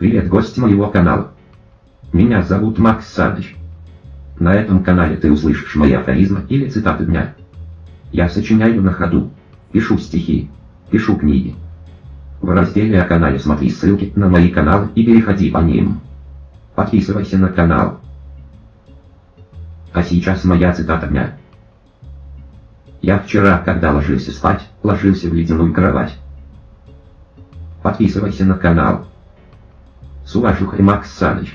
Привет, гости моего канала. Меня зовут Макс Саныч. На этом канале ты услышишь мои афоризмы или цитаты дня. Я сочиняю на ходу, пишу стихи, пишу книги. В разделе о канале смотри ссылки на мои каналы и переходи по ним. Подписывайся на канал. А сейчас моя цитата дня. Я вчера, когда ложился спать, ложился в ледяную кровать. Подписывайся на канал. Suajuca e Max Salles.